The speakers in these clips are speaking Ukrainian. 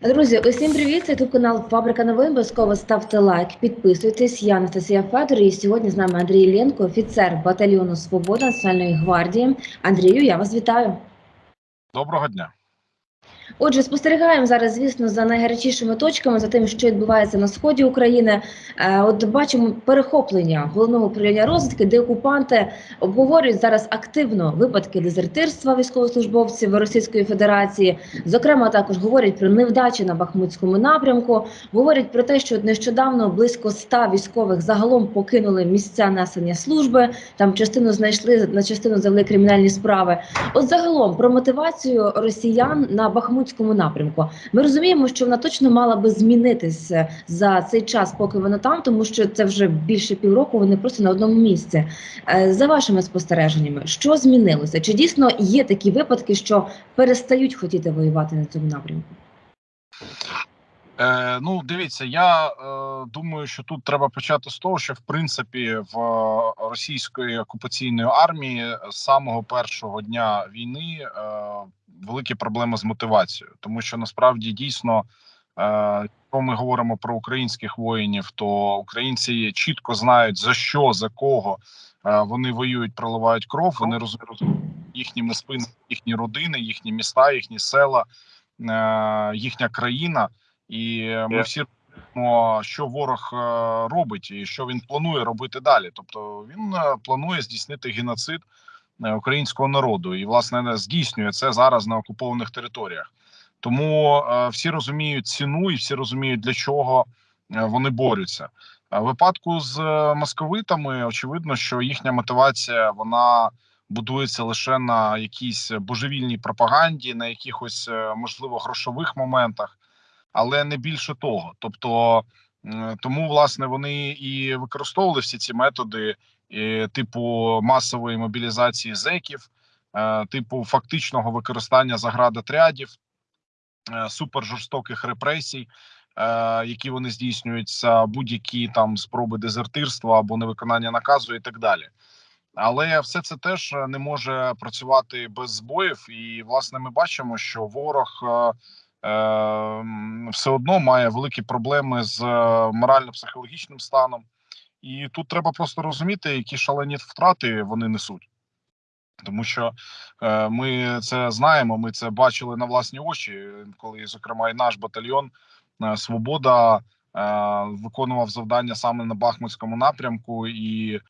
Друзі, усім привіт! Це тут канал Фабрика новин. Обов'язково ставте лайк, підписуйтесь. Я Анастасія Федор. І сьогодні з нами Андрій Ленко, офіцер батальйону Свобода Національної гвардії. Андрію, я вас вітаю. Доброго дня. Отже, спостерігаємо зараз, звісно, за найгарячішими точками, за тим, що відбувається на сході України. Е, От бачимо перехоплення головного управління розвідки, де окупанти обговорюють зараз активно випадки дезертирства військовослужбовців Російської Федерації. Зокрема, також говорять про невдачі на Бахмутському напрямку. Говорять про те, що нещодавно близько 100 військових загалом покинули місця несення служби. Там частину знайшли на частину завели кримінальні справи. От загалом про мотивацію росіян на Бахмутському напрямку. Ми розуміємо, що вона точно мала би змінитися за цей час, поки вона там, тому що це вже більше півроку. Вони просто на одному місці. Е, За вашими спостереженнями, що змінилося? Чи дійсно є такі випадки, що перестають хотіти воювати на цьому напрямку? Е, ну, дивіться, я е, думаю, що тут треба почати з того, що в принципі в е, російської окупаційної армії з самого першого дня війни е, великі проблеми з мотивацією, тому що насправді дійсно, е, ми говоримо про українських воїнів, то українці чітко знають за що, за кого е, вони воюють, проливають кров. Вони розуміють їхніми спинами, їхні родини, їхні міста, їхні села, е, їхня країна. І ми всі розуміємо, що ворог е, робить і що він планує робити далі. Тобто він е, планує здійснити геноцид е, українського народу, і власне здійснює це зараз на окупованих територіях. Тому е, всі розуміють ціну і всі розуміють для чого е, вони борються. В випадку з е, московитами очевидно, що їхня мотивація вона будується лише на якійсь божевільній пропаганді, на якихось е, можливо грошових моментах але не більше того. Тобто тому власне вони і використовували всі ці методи, е, типу масової мобілізації зеків, е, типу фактичного використання заградотрядів, е, супержорстоких репресій. Які вони здійснюються, будь-які там спроби дезертирства або невиконання наказу, і так далі, але все це теж не може працювати без збоїв, і власне ми бачимо, що ворог все одно має великі проблеми з е, морально-психологічним станом, і тут треба просто розуміти, які шалені втрати вони несуть. Тому що е, ми це знаємо, ми це бачили на власні очі, коли, зокрема, і наш батальйон е, Свобода е, виконував завдання саме на Бахмутському напрямку, і е,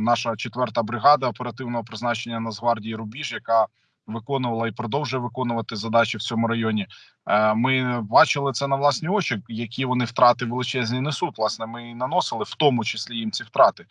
наша четверта бригада оперативного призначення Нацгвардії Рубіж, яка виконувала і продовжує виконувати задачі в цьому районі. Е, Ми бачили це на власні очі, які вони втрати величезні несуть. Власне, ми і наносили в тому числі їм ці втрати.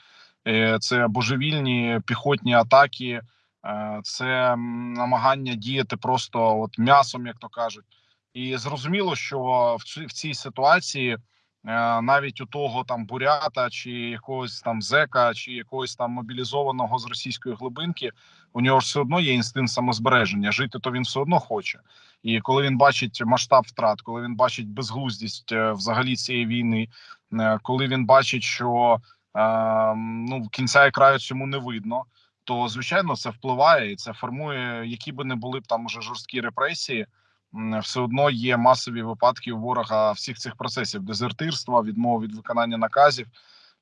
Е, Це божевільні піхотні атаки, е, це намагання діяти просто от м'ясом, як то кажуть. І зрозуміло, що в цій, ситуації навіть у того там бурята, чи якогось там зека, чи якогось там мобілізованого з російської глибинки, у нього ж все одно є інстинкт самозбереження. Жити то він все одно хоче. І коли він бачить масштаб втрат, коли він бачить безглуздість е, взагалі цієї війни, е, коли він бачить, що е, ну кінця і краю цьому не видно. То звичайно це впливає і це формує, які би не були б там уже жорсткі репресії. Все одно є масові випадки у ворога всіх цих процесів: дезертирства, відмови від виконання наказів,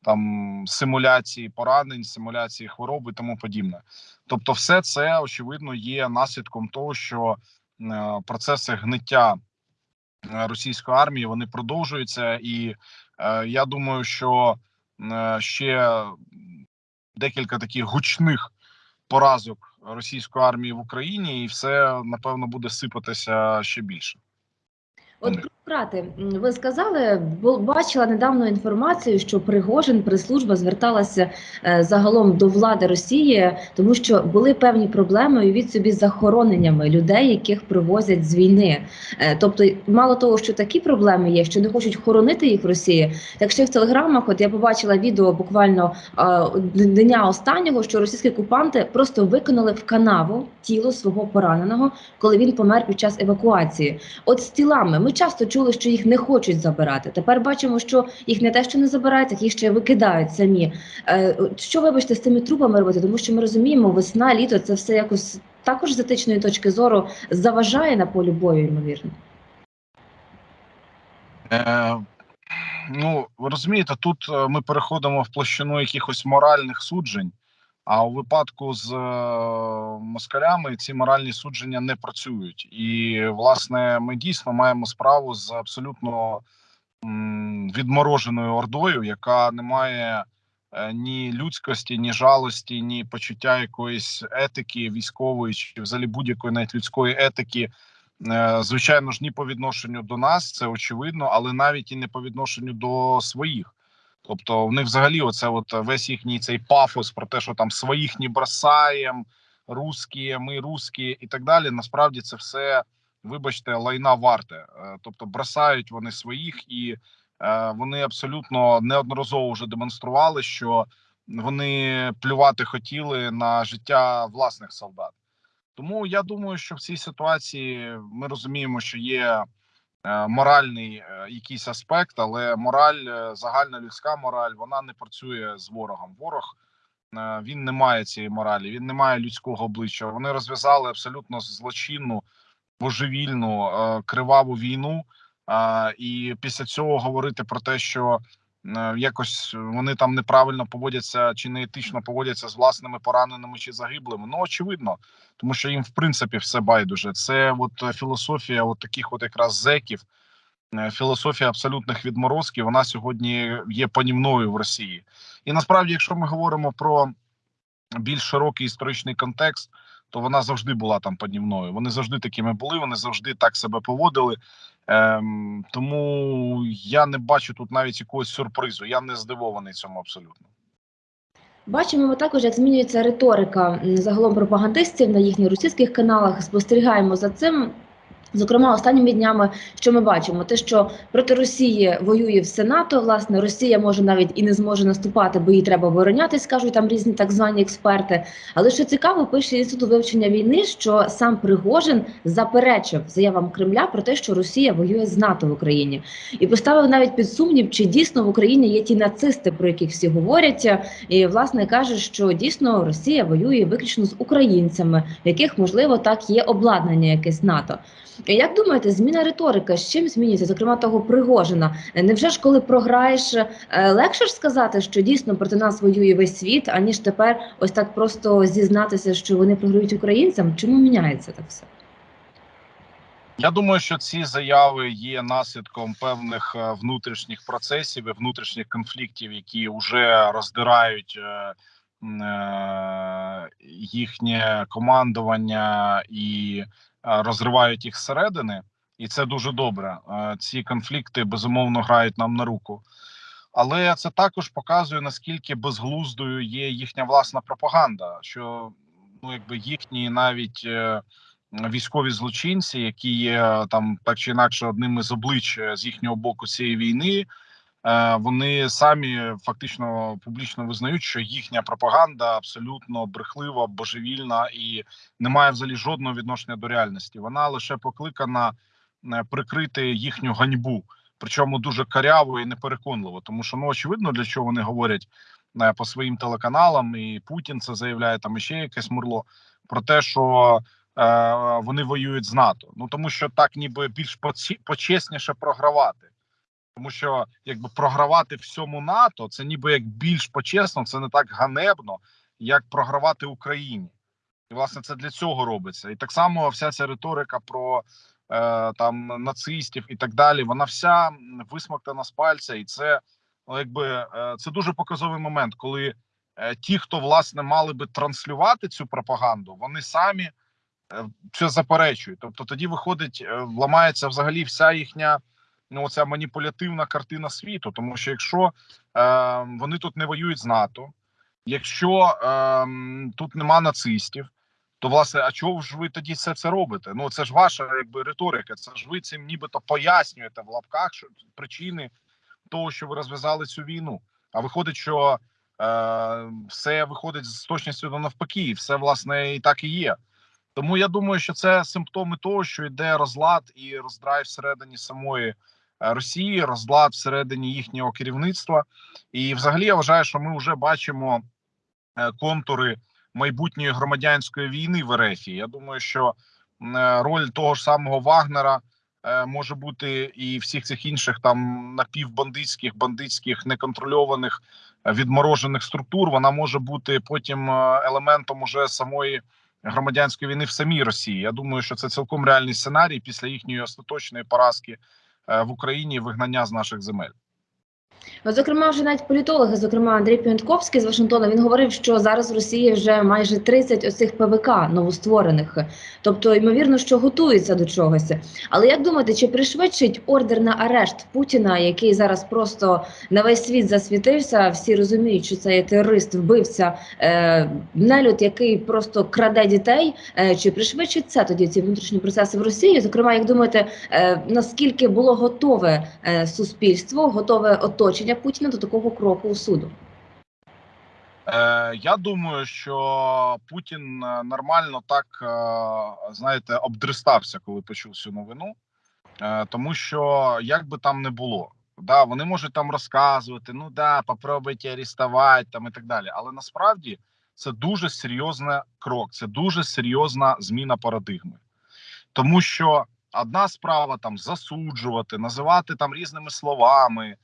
там симуляції поранень, симуляції хвороби і тому подібне. Тобто, все це очевидно є наслідком того, що е, процеси гниття е, російської армії вони продовжуються, і е, я думаю, що ще декілька таких гучних поразок російської армії в Україні, і все напевно буде сипатися ще більше. От. М, ви сказали, бачила недавно інформацію, що Пригожин прес-служба зверталася е, загалом до влади Росії, тому що були певні проблеми уявіть собі з захороненнями людей, яких привозять з війни. Е, тобто, мало того, що такі проблеми є, що не хочуть хоронити їх в Росії. Так ще в телеграмах, от я побачила відео буквально е, дня останнього, що російські окупанти просто викинули в канаву тіло свого пораненого, коли він помер під час евакуації. От з тілами ми часто чули, що їх не хочуть забирати. Тепер бачимо, що їх не те, що не забирають, так їх ще викидають самі. Е, Що вибачте з тими трупами робити? Тому що ми розуміємо, весна, літо це все якось також з етичної точки зору заважає на полі бою, ймовірно. Е, ну, розумієте, тут е, ми переходимо в площину якихось моральних суджень, а у випадку з е, москалями ці моральні судження не працюють. І, власне, ми дійсно маємо справу з абсолютно відмороженою ордою, яка не має е, ні людськості, ні жалості, ні почуття якоїсь етики військової чи взагалі будь-якої навіть людської етики. Е, Звичайно ж, ні по відношенню до нас, це очевидно, але навіть і не по відношенню до своїх. Тобто, в них взагалі, оце от весь їхній цей пафос про те, що там своїх не бросаєм, русські, ми русські і так далі. Насправді це все, вибачте, лайна варте. Е, Тобто, бросають вони своїх, і е, вони абсолютно неодноразово вже демонстрували, що вони плювати хотіли на життя власних солдат. Тому я думаю, що в цій ситуації ми розуміємо, що є е, моральний е, якийсь аспект, але мораль, е, загальна людська мораль, вона не працює з ворогом. Ворог е, він не має цієї моралі, він не має людського обличчя. Вони розв'язали абсолютно злочинну, божевільну, е, криваву війну. е, І після цього говорити про те, що е, якось вони там неправильно поводяться чи неетично поводяться з власними пораненими чи загиблими. Ну очевидно, тому що їм в принципі все байдуже. Це от е, філософія, от таких от якраз зеків, е, філософія абсолютних відморозків. Вона сьогодні є панівною в Росії. І насправді, якщо ми говоримо про більш широкий історичний контекст, то вона завжди була там поднівною. Вони завжди такими були, вони завжди так себе поводили. Ем, тому я не бачу тут навіть якогось сюрпризу. Я не здивований цьому абсолютно. Бачимо ми також, як змінюється риторика загалом пропагандистів на їхніх російських каналах. Спостерігаємо за цим. Зокрема, останніми днями, що ми бачимо, те, що проти Росії воює все НАТО. Власне, Росія може навіть і не зможе наступати, бо їй треба оборонятись, кажуть там різні так звані експерти. Але що цікаво, пише інститут вивчення війни, що сам Пригожин заперечив заявам Кремля про те, що Росія воює з НАТО в Україні, і поставив навіть під сумнів, чи дійсно в Україні є ті нацисти, про яких всі говорять. І власне каже, що дійсно Росія воює виключно з українцями, в яких можливо так є обладнання якесь НАТО. Як думаєте, зміна риторики з чим змінюється, зокрема того Пригожина? Невже ж коли програєш, е, легше ж сказати, що дійсно проти нас воює весь світ, аніж тепер ось так просто зізнатися, що вони програють українцям? Чому міняється так все? Я думаю, що ці заяви є наслідком певних е, внутрішніх процесів і внутрішніх конфліктів, які вже роздирають е, е, їхнє командування і е, розривають їх зсередини, і це дуже добре. Е, Ці конфлікти безумовно грають нам на руку. Але це також показує наскільки безглуздою є їхня власна пропаганда, що ну якби їхні навіть. е, військові злочинці, які є там так чи інакше одним із облич е, з їхнього боку цієї війни. Е, Вони самі фактично публічно визнають, що їхня пропаганда абсолютно брехлива, божевільна і не має взагалі жодного відношення до реальності. Вона лише покликана е, прикрити їхню ганьбу, причому дуже каряво і непереконливо. Тому що ну очевидно, для чого вони говорять е, по своїм телеканалам, і Путін це заявляє там іще якесь мурло про те, що вони воюють з НАТО. Ну тому що так, ніби більш почесніше програвати. Тому що якби програвати всьому НАТО, це ніби як більш почесно, це не так ганебно, як програвати Україні. І власне це для цього робиться. І так само вся ця риторика про е, там нацистів і так далі. Вона вся висмоктана з пальця, і це ну, якби е, це дуже показовий момент, коли е, ті, хто власне мали би транслювати цю пропаганду, вони самі е, це заперечують. Тобто тоді виходить, е, ламається взагалі вся їхня ну оця маніпулятивна картина світу. Тому що якщо е, вони тут не воюють з НАТО, якщо е, тут нема нацистів, то власне, а чого ж ви тоді це це робите? Ну це ж ваша якби риторика. Це ж ви цим нібито пояснюєте в лапках що причини того, що ви розв'язали цю війну. А виходить, що е, все виходить з точністю до навпаки, все власне і так і є. Тому я думаю, що це симптоми того, що йде розлад і роздрай всередині самої Росії, розлад всередині їхнього керівництва. І, взагалі, я вважаю, що ми вже бачимо е, контури майбутньої громадянської війни в РФ. Я думаю, що е, роль того ж самого Вагнера е, може бути і всіх цих інших там напівбандитських, бандитських, неконтрольованих е, відморожених структур, вона може бути потім е, елементом уже самої громадянської війни в самій Росії. Я думаю, що це цілком реальний сценарій після їхньої остаточної поразки е, в Україні вигнання з наших земель. От, Зокрема, вже навіть політологи, зокрема Андрій Піонтковський з Вашингтона, він говорив, що зараз в Росії вже майже 30 оцих ПВК новостворених. Тобто, ймовірно, що готується до чогось. Але як думаєте, чи пришвидшить ордер на арешт Путіна, який зараз просто на весь світ засвітився? Всі розуміють, що це є терорист, вбивця, е, нелюд, який просто краде дітей. Е, чи пришвидшить це тоді ці внутрішні процеси в Росії? Зокрема, як думаєте, е, наскільки було готове е, суспільство, готове оточення Путіна до такого кроку у суду? Е, я думаю, що Путін е, нормально так е, знаєте обдристався, коли почув цю новину, тому що як би там не було, да, вони можуть там розказувати, ну да, попробуйте арестувати там і так далі. Але насправді це дуже серйозний крок, це дуже серйозна зміна парадигми, тому що одна справа там засуджувати, називати там різними словами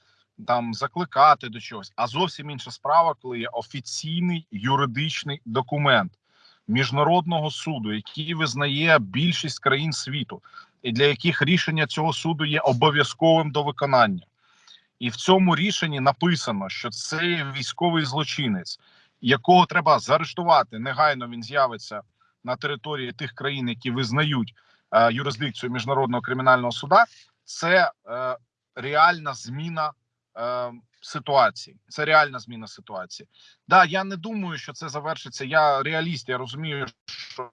там закликати до чогось. А зовсім інша справа, коли є офіційний юридичний документ міжнародного суду, який визнає більшість країн світу, і для яких рішення цього суду є обов'язковим до виконання. І в цьому рішенні написано, що це військовий злочинець, якого треба заарештувати. Негайно він з'явиться на території тих країн, які визнають е, юрисдикцію міжнародного кримінального суда. Це е, реальна зміна е, ситуації. Це реальна зміна ситуації. Да, я не думаю, що це завершиться. Я реаліст. Я розумію, що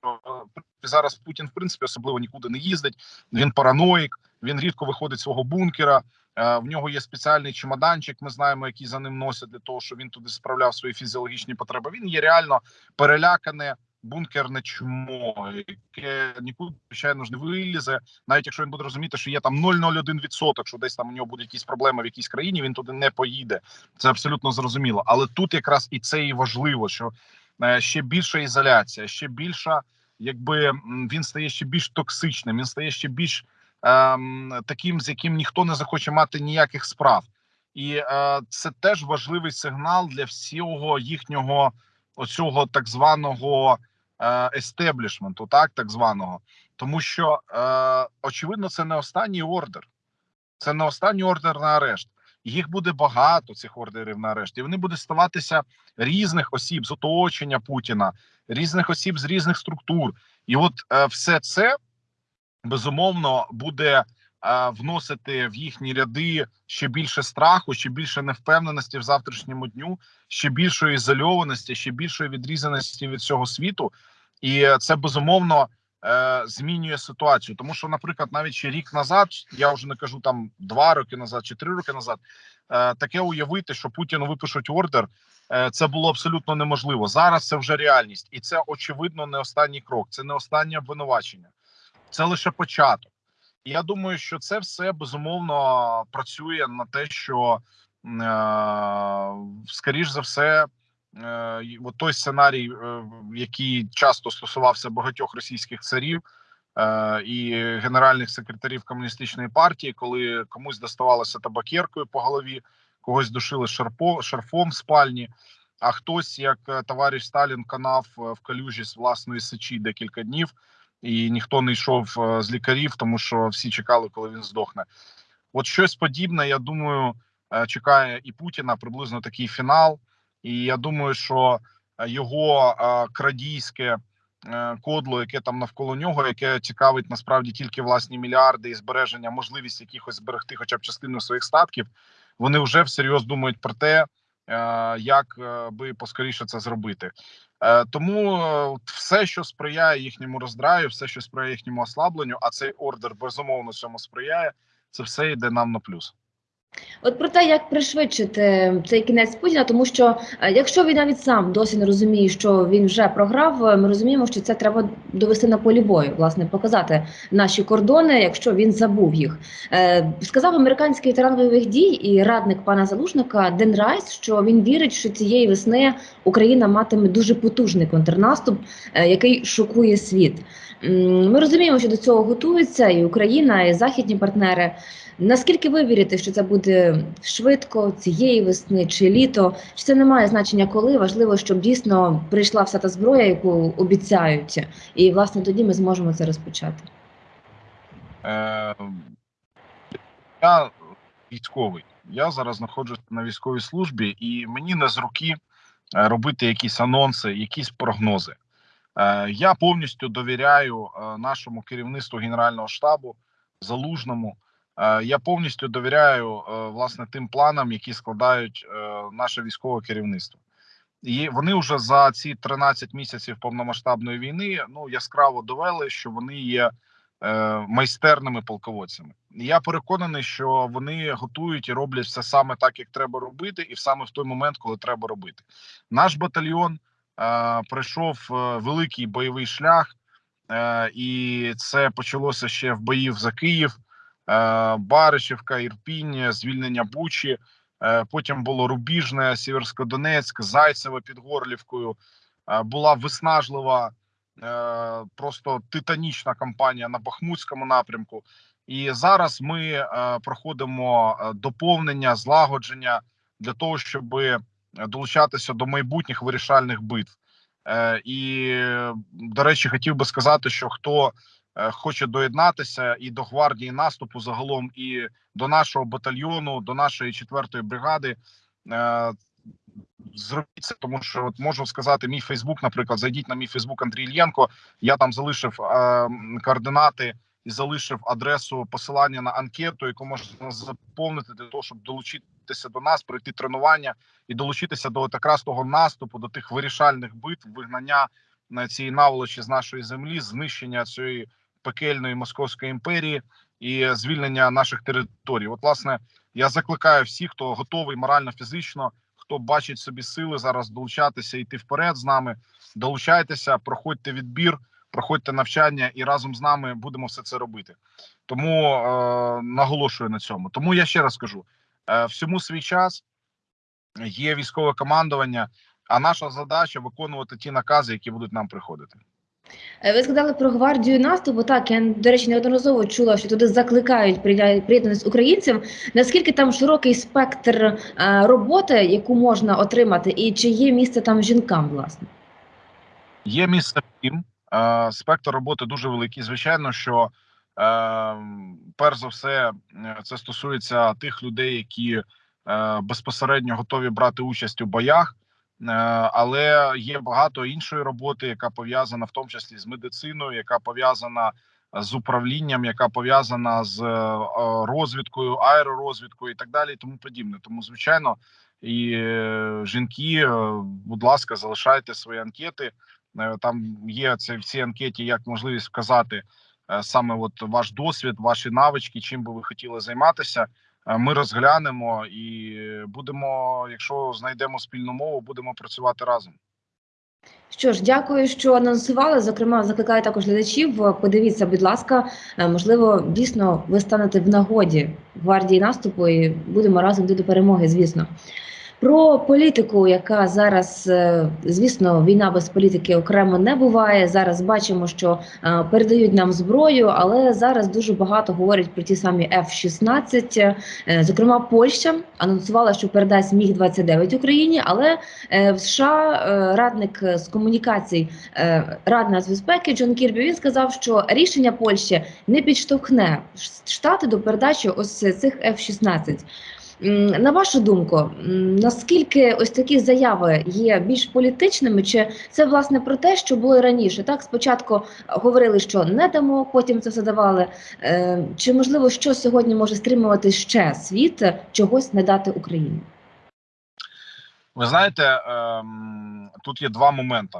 е, зараз Путін в принципі особливо нікуди не їздить. Він параноїк, він рідко виходить з свого бункера. Е, в нього є спеціальний чемоданчик. Ми знаємо, який за ним носять для того, щоб він туди справляв свої фізіологічні потреби. Він є реально перелякане. Бункерне чмо, яке нікуди звичайно ж не вилізе, навіть якщо він буде розуміти, що є там 0,01%, що десь там у нього будуть якісь проблеми в якійсь країні, він туди не поїде. Це абсолютно зрозуміло. Але тут якраз і це і важливо, що е, ще більша ізоляція, ще більша, якби він стає ще більш токсичним, він стає ще більш ем, таким, з яким ніхто не захоче мати ніяких справ, і е, це теж важливий сигнал для всього їхнього оцього так званого естеблішменту, так так званого, тому що е, очевидно, це не останній ордер, це не останній ордер на арешт. Їх буде багато цих ордерів на арешт, і вони будуть ставатися різних осіб з оточення Путіна, різних осіб з різних структур, і от е, все це безумовно буде е, вносити в їхні ряди ще більше страху, ще більше невпевненості в завтрашньому дню, ще більшої ізольованості, ще більшої відрізаності від цього світу, і це безумовно е, змінює ситуацію. Тому що, наприклад, навіть ще рік назад, я вже не кажу там два роки назад чи три роки назад, е, таке уявити, що Путіну випишуть ордер. е, Це було абсолютно неможливо. Зараз це вже реальність, і це очевидно не останній крок. Це не останнє обвинувачення, це лише початок. І я думаю, що це все безумовно працює на те, що е, скоріш за все, от той сценарій, е, який часто стосувався багатьох російських царів е, і генеральних секретарів комуністичної партії, коли комусь доставалося табакеркою по голові, когось душили шарпо, шарфом в спальні. А хтось, як е, товариш Сталін, канав е, в калюжі з власної сечі декілька днів, і ніхто не йшов е, з лікарів, тому що всі чекали, коли він здохне. От щось подібне, я думаю, е, чекає і Путіна приблизно такий фінал. І я думаю, що е, його е, крадійське е, кодло, яке там навколо нього, яке цікавить насправді тільки власні мільярди і збереження, можливість якихось зберегти, хоча б частину своїх статків, вони вже всерйоз думають про те, як би поскоріше це зробити. Тому все, що сприяє їхньому роздраю, все, що сприяє їхньому ослабленню, а цей ордер безумовно цьому сприяє. Це все йде нам на плюс. От про те, як пришвидшити цей кінець Путіна, тому що е, якщо він навіть сам досі не розуміє, що він вже програв, е, ми розуміємо, що це треба довести на полі бою, власне, показати наші кордони, якщо він забув їх. Е, Сказав американський ветеран бойових дій і радник пана Залужника Ден Райс, що він вірить, що цієї весни Україна матиме дуже потужний контрнаступ, який шокує світ. Ми розуміємо, що до цього готується і Україна, і західні партнери. Наскільки ви вірите, що це буде швидко цієї весни чи літо? Чи це не має значення коли? Важливо, щоб дійсно прийшла вся та зброя, яку обіцяють, і власне тоді ми зможемо це розпочати. Е, я військовий. Я зараз знаходжусь на військовій службі, і мені не з руки е, робити якісь анонси, якісь прогнози. Е, я повністю довіряю е, нашому керівництву Генерального штабу залужному. Е, я повністю довіряю е, власне тим планам, які складають е, наше військове керівництво. І вони вже за ці 13 місяців повномасштабної війни ну яскраво довели, що вони є майстерними полководцями. Я переконаний, що вони готують і роблять все саме так, як треба робити, і саме в той момент, коли треба робити. Наш батальйон е, пройшов великий бойовий шлях, е, і це почалося ще в боїв за Київ, Баришівка, Ірпінь, звільнення Бучі. Е, Потім було Рубіжне, Сіверськодонецьк, Зайцеве під Горлівкою. Е, Була виснажлива, е, просто титанічна кампанія на Бахмутському напрямку. І зараз ми е, проходимо е, доповнення, злагодження для того, щоб долучатися до майбутніх вирішальних битв. Е, І, е, до речі, хотів би сказати, що хто е, хоче доєднатися і до гвардії наступу загалом, і до нашого батальйону, до нашої четвертої бригади. Е, Зробіть це, тому що от можу сказати, мій Фейсбук, наприклад, зайдіть на мій Фейсбук Андрій Ільєнко. Я там залишив е, координати і залишив адресу посилання на анкету, яку можна заповнити для того, щоб долучитися до нас, пройти тренування і долучитися до от якраз того наступу, до тих вирішальних битв, вигнання на цій наволочі з нашої землі, знищення цієї пекельної московської імперії і звільнення наших територій. От, власне, я закликаю всіх, хто готовий морально, фізично, хто бачить собі сили зараз долучатися, йти вперед з нами. Долучайтеся, проходьте відбір, проходьте навчання, і разом з нами будемо все це робити. Тому е, наголошую на цьому. Тому я ще раз кажу: е, всьому свій час є військове командування. А наша задача виконувати ті накази, які будуть нам приходити. Е, Ви сказали про гвардію наступу. Так, я до речі, неодноразово чула, що туди закликають приєднатися українців. Наскільки там широкий спектр е, роботи, яку можна отримати, і чи є місце там жінкам, власне? Є місце всім. Е, спектр роботи дуже великий. Звичайно, що перш за все це стосується тих людей, які безпосередньо готові брати участь у боях. Е, але є багато іншої роботи, яка пов'язана в тому числі з медициною, яка пов'язана з управлінням, яка пов'язана з е, розвідкою, аеророзвідкою і так далі, і тому подібне. Тому, звичайно, і е, жінки, будь ласка, залишайте свої анкети. Там є це в цій анкеті як можливість вказати саме от ваш досвід, ваші навички, чим би ви хотіли займатися. Е, Ми розглянемо і будемо, якщо знайдемо спільну мову, будемо працювати разом. Що ж, дякую, що анонсували. Зокрема, закликаю також глядачів. е, Подивіться, будь ласка, е, можливо, дійсно ви станете в нагоді гвардії наступу і будемо разом йти до перемоги, звісно. Про політику, яка зараз, е, звісно, війна без політики окремо не буває. Зараз бачимо, що е, передають нам зброю, але зараз дуже багато говорять про ті самі F-16. Е, Зокрема, Польща анонсувала, що передасть міг 29 Україні, але в США радник з комунікацій е, Ради нацбезпеки Джон Кірбі він сказав, що рішення Польщі не підштовхне штати до передачі ось цих F-16. На вашу думку, наскільки ось такі заяви є більш політичними, чи це власне про те, що було раніше? Так, спочатку говорили, що не дамо, потім це все давали. Е, Чи можливо, що сьогодні може стримувати ще світ чогось не дати Україні? Ви знаєте, ем, тут є два моменти,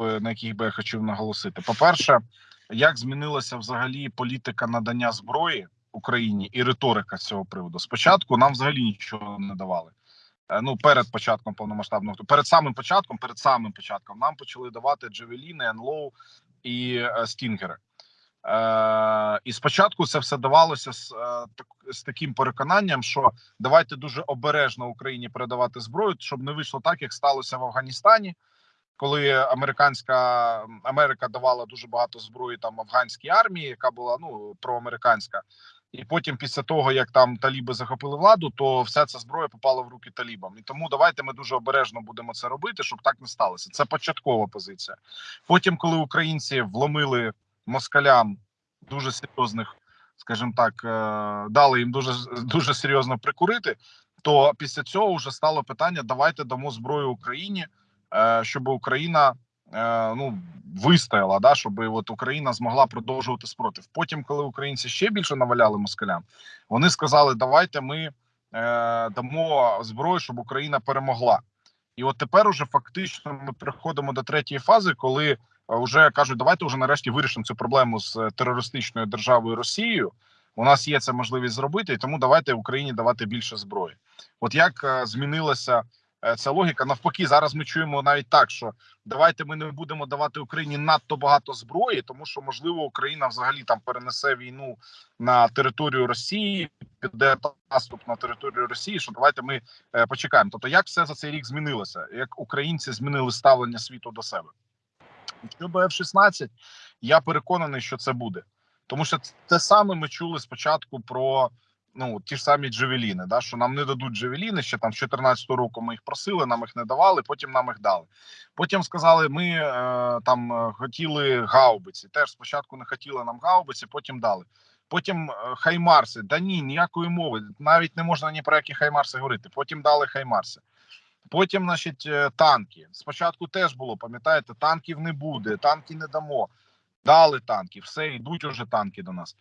е, на яких би я хотів наголосити. По-перше, як змінилася взагалі політика надання зброї Україні і риторика з цього приводу. Спочатку нам взагалі нічого не давали. Е, Ну, перед початком повномасштабного перед самим початком, перед самим початком нам почали давати Джевеліни, НЛО і е, Стінгери. Е, і спочатку це все давалося з, е, з таким переконанням, що давайте дуже обережно Україні передавати зброю, щоб не вийшло так, як сталося в Афганістані, коли американська Америка давала дуже багато зброї там афганській армії, яка була ну проамериканська. І потім, після того як там таліби захопили владу, то вся ця зброя попала в руки талібам. І тому давайте ми дуже обережно будемо це робити, щоб так не сталося. Це початкова позиція. Потім, коли українці вломили москалям дуже серйозних, скажімо так, е, дали їм дуже дуже серйозно прикурити. То після цього вже стало питання: давайте дамо зброю Україні, е, щоб Україна ну вистояла, да, щоб от Україна змогла продовжувати спротив. Потім, коли українці ще більше наваляли москалям, вони сказали: давайте ми е, дамо зброю, щоб Україна перемогла. І от тепер уже фактично ми приходимо до третьої фази, коли вже кажуть, давайте вже нарешті вирішимо цю проблему з терористичною державою Росією. У нас є це можливість зробити, і тому давайте Україні давати більше зброї. От як е, змінилася е, ця логіка? Навпаки, зараз ми чуємо навіть так, що давайте ми не будемо давати Україні надто багато зброї, тому що можливо Україна взагалі там перенесе війну на територію Росії, піде наступ на територію Росії. Що давайте ми е, почекаємо. Тобто, як все за цей рік змінилося? Як українці змінили ставлення світу до себе? Щодо F-16, я переконаний, що це буде, тому що те саме ми чули спочатку про ну ті ж самі Джевеліни, да що нам не дадуть Джевеліни. Ще там з 14 року ми їх просили, нам їх не давали. Потім нам їх дали. Потім сказали, ми е, там е, хотіли гаубиці. Теж спочатку не хотіли нам гаубиці, потім дали. Потім е, хаймарси. Да ні, ніякої мови. Навіть не можна ні про які хаймарси говорити. Потім дали хаймарси. Потім, значить, е, танки. Спочатку теж було, пам'ятаєте, танків не буде, танки не дамо. Дали танки, все, йдуть уже танки до нас.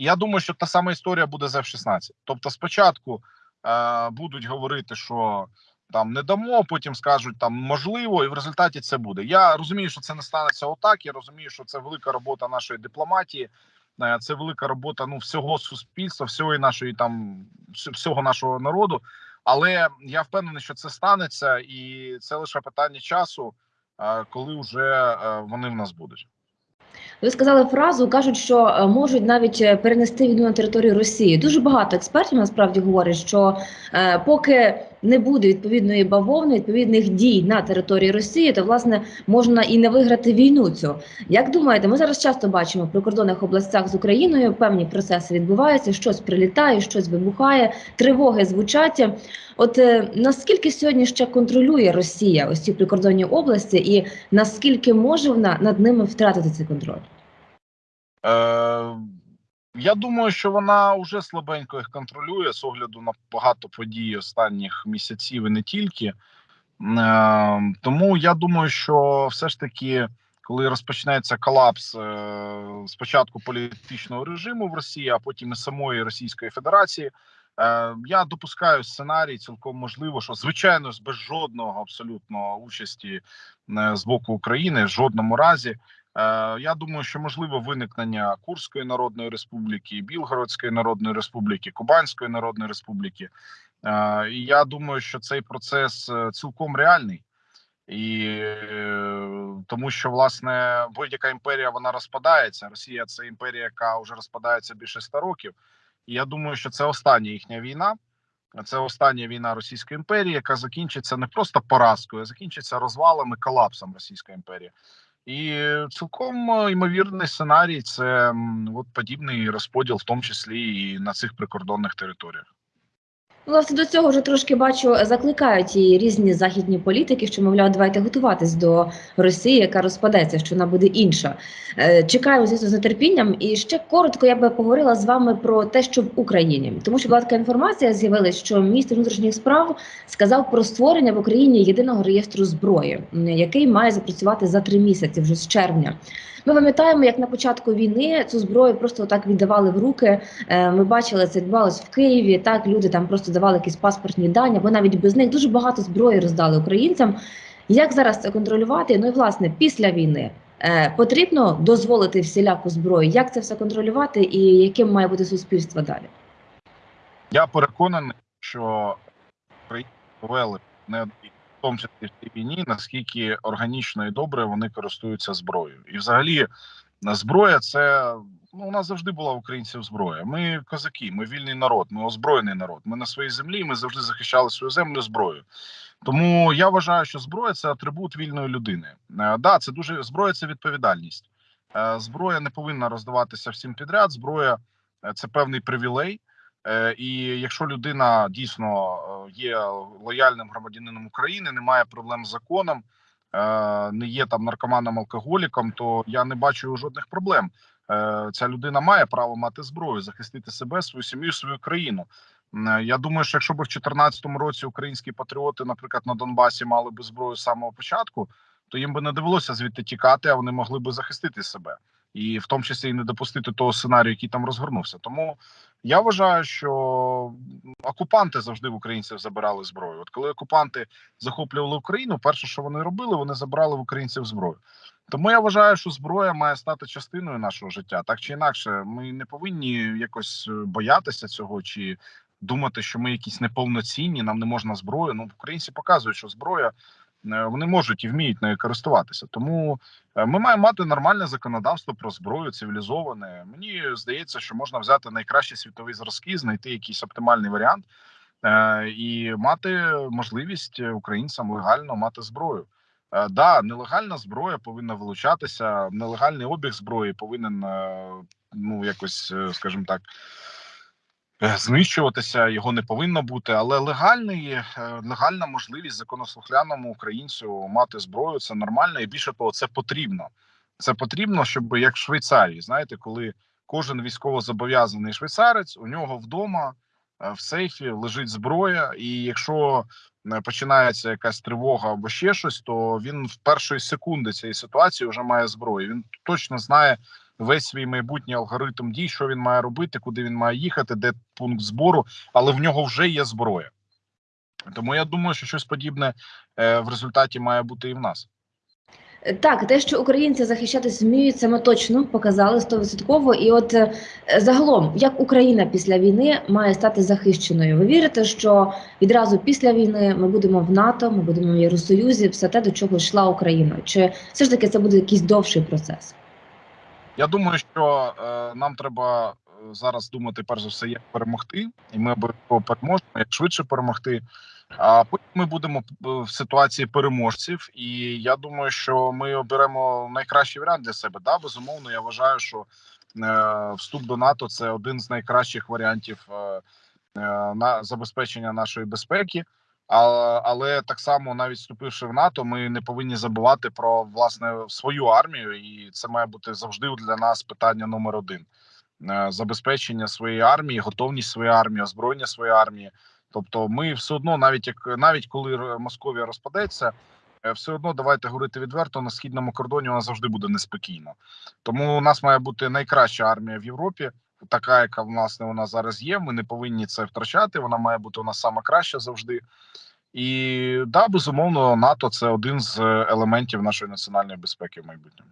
Я думаю, що та сама історія буде з F-16. Тобто, спочатку е, будуть говорити, що там не дамо, потім скажуть там можливо, і в результаті це буде. Я розумію, що це не станеться отак. Я розумію, що це велика робота нашої дипломатії, е, це велика робота ну всього суспільства, всього нашої там всього нашого народу. Але я впевнений, що це станеться, і це лише питання часу, коли вже вони в нас будуть. Ви сказали фразу, кажуть, що е, можуть навіть е, перенести війну на територію Росії. Дуже багато експертів насправді говорять, що е, поки не буде відповідної бавовни, відповідних дій на території Росії, то власне можна і не виграти війну. Цю як думаєте, ми зараз часто бачимо в прикордонних областях з Україною певні процеси відбуваються, щось прилітає, щось вибухає, тривоги звучать. От е, наскільки сьогодні ще контролює Росія ось ці прикордонні області, і наскільки може вона над ними втратити цей контроль? Я думаю, що вона вже слабенько їх контролює з огляду на багато подій останніх місяців і не тільки. Е, Тому я думаю, що все ж таки, коли розпочнеться колапс е, спочатку політичного режиму в Росії, а потім і самої Російської Федерації. Е, я допускаю сценарій, цілком можливо, що звичайно без жодного абсолютно участі е, з боку України в жодному разі. Е, я думаю, що можливо виникнення Курської Народної Республіки, Білгородської Народної Республіки, Кубанської Народної Республіки. І я думаю, що цей процес цілком реальний. І тому, що власне будь-яка імперія вона розпадається. Росія це імперія, яка вже розпадається більше ста років. І я думаю, що це остання їхня війна. Це остання війна Російської імперії, яка закінчиться не просто поразкою, а закінчиться розвалами, колапсом Російської імперії. І цілком е, ймовірний сценарій це от подібний розподіл, в тому числі і на цих прикордонних територіях. Власне, до цього вже трошки бачу, закликають і різні західні політики, що мовляв, давайте готуватись до Росії, яка розпадеться, що вона буде інша. Е, чекаю звісно з нетерпінням. І ще коротко я би поговорила з вами про те, що в Україні, тому що була така інформація з'явилась, що міністр внутрішніх справ сказав про створення в Україні єдиного реєстру зброї, який має запрацювати за три місяці, вже з червня. Ми пам'ятаємо, як на початку війни цю зброю просто так віддавали в руки. Е, ми бачили це відбувалось в Києві. Так люди там просто давали якісь паспортні дані, або навіть без них дуже багато зброї роздали українцям. Як зараз це контролювати? Ну і власне після війни Е, Потрібно дозволити всіляку зброю. Як це все контролювати, і яким має бути суспільство далі? Я переконаний, що Україну повели не в тому числі в війні, наскільки органічно і добре вони користуються зброєю. І взагалі зброя це ну у нас завжди була українців зброя. Ми козаки, ми вільний народ, ми озброєний народ. Ми на своїй землі. Ми завжди захищали свою землю зброєю. Тому я вважаю, що зброя це атрибут вільної людини. Е, да, це дуже зброя, це відповідальність. Е, зброя не повинна роздаватися всім підряд. Зброя е, це певний привілей. Е, І якщо людина дійсно е, є лояльним громадянином України, не має проблем з законом, е, не є там наркоманом алкоголіком, то я не бачу жодних проблем. Е, Ця людина має право мати зброю, захистити себе, свою сім'ю, свою країну. Е, Я думаю, що якщо б в 2014 році українські патріоти, наприклад, на Донбасі мали би зброю з самого початку, то їм би не довелося звідти тікати, а вони могли би захистити себе, і в тому числі і не допустити того сценарію, який там розгорнувся. Тому я вважаю, що окупанти завжди в українців забирали зброю. От коли окупанти захоплювали Україну, перше, що вони робили, вони забирали в українців зброю. Тому я вважаю, що зброя має стати частиною нашого життя. Так чи інакше, ми не повинні якось е, боятися цього чи думати, що ми якісь неповноцінні, нам не можна зброю. Ну, українці показують, що зброя вони можуть і вміють нею користуватися. Тому е, ми маємо мати нормальне законодавство про зброю, цивілізоване. Мені здається, що можна взяти найкращі світові зразки, знайти якийсь оптимальний варіант е, і мати можливість українцям легально мати зброю. Е, Да, нелегальна зброя повинна вилучатися. Нелегальний обіг зброї повинен е, ну якось, е, скажімо так, е, знищуватися. Його не повинно бути. Але легальний е, легальна можливість законослухляному українцю мати зброю це нормально, і більше того, це потрібно. Це потрібно, щоб як в Швейцарії, знаєте, коли кожен військовозобов'язаний швейцарець у нього вдома е, в сейфі лежить зброя, і якщо е, починається якась тривога або ще щось, то він в першої секунди цієї ситуації вже має зброю. Він точно знає весь свій майбутній алгоритм дій, що він має робити, куди він має їхати, де пункт збору, але в нього вже є зброя. Тому я думаю, що щось подібне е, в результаті має бути і в нас. Е, Так, те, що українці захищатись вміють, це ми точно показали стовідсотково. І от е, загалом, як Україна після війни має стати захищеною? Ви вірите, що відразу після війни ми будемо в НАТО, ми будемо в Євросоюзі, все те, до чого йшла Україна? Чи все ж таки це буде якийсь довший процес? Я думаю, що е, нам треба е, зараз думати перш за все, як перемогти, і ми обов'язково переможемо, як швидше перемогти. А потім ми будемо е, в ситуації переможців, і я думаю, що ми оберемо найкращий варіант для себе. Да, безумовно, я вважаю, що е, вступ до НАТО це один з найкращих варіантів е, е, на забезпечення нашої безпеки. Але так само, навіть вступивши в НАТО, ми не повинні забувати про власне свою армію, і це має бути завжди для нас питання номер один: Е, забезпечення своєї армії, готовність своєї армії, озброєння своєї армії. Тобто, ми все одно, навіть як навіть коли Московія розпадеться, е, все одно давайте говорити відверто на східному кордоні вона завжди буде неспокійно. Тому у нас має бути найкраща армія в Європі, така, яка власне вона зараз є. Ми не повинні це втрачати. Вона має бути у нас сама краща завжди. І да, безумовно, НАТО це один з е, елементів нашої національної безпеки в майбутньому.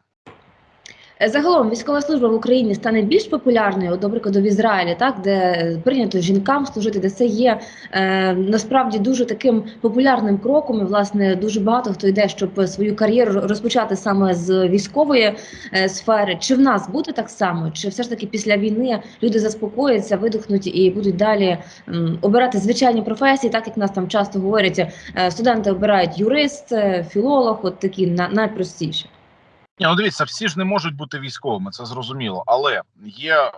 Е, Загалом військова служба в Україні стане більш популярною, прикладу, в Ізраїлі, так де прийнято жінкам служити, де це є е, насправді дуже таким популярним кроком. І власне дуже багато хто йде, щоб свою кар'єру розпочати саме з військової е, сфери. Чи в нас буде так само? Чи все ж таки після війни люди заспокояться, видихнуть і будуть далі м, обирати звичайні професії, так як нас там часто говорять, е, студенти обирають юрист, е, філолог, от такі на, найпростіші. Ні, ну дивіться, всі ж не можуть бути військовими, це зрозуміло. Але є е,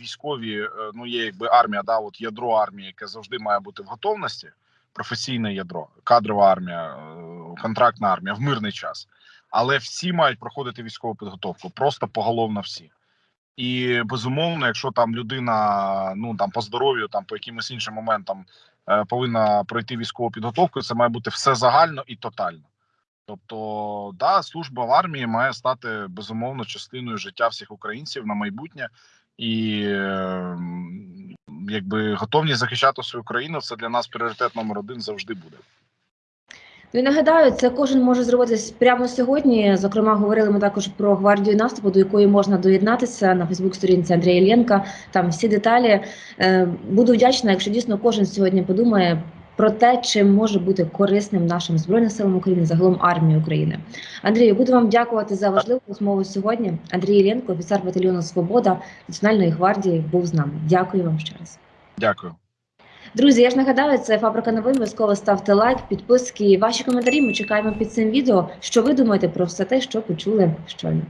військові, е, ну є якби армія, да, от ядро армії, яке завжди має бути в готовності, професійне ядро, кадрова армія, е, контрактна армія в мирний час. Але всі мають проходити військову підготовку, просто поголовно всі. І безумовно, якщо там людина ну там по здоров'ю, там по якимось іншим моментам е, повинна пройти військову підготовку, це має бути все загально і тотально. Тобто, да, служба в армії має стати безумовно частиною життя всіх українців на майбутнє, і е, якби готовність захищати свою країну це для нас пріоритет номер один завжди буде. Ну нагадаю, це кожен може зробити прямо сьогодні. Зокрема, говорили ми також про гвардію наступу, до якої можна доєднатися на Фейсбук-сторінці Андрія Іллєнка. Там всі деталі. Е, Буду вдячна, якщо дійсно кожен сьогодні подумає про те, чим може бути корисним нашим збройним силам України, загалом армії України. Андрію, буду вам дякувати за важливу розмову сьогодні. Андрій Іллєнко, офіцер батальйону Свобода Національної гвардії, був з нами. Дякую вам ще раз. Дякую. Друзі, я ж нагадаю, це фабрика новин. Обов'язково ставте лайк, підписки, ваші коментарі. Ми чекаємо під цим відео. Що ви думаєте про все те, що почули щойно?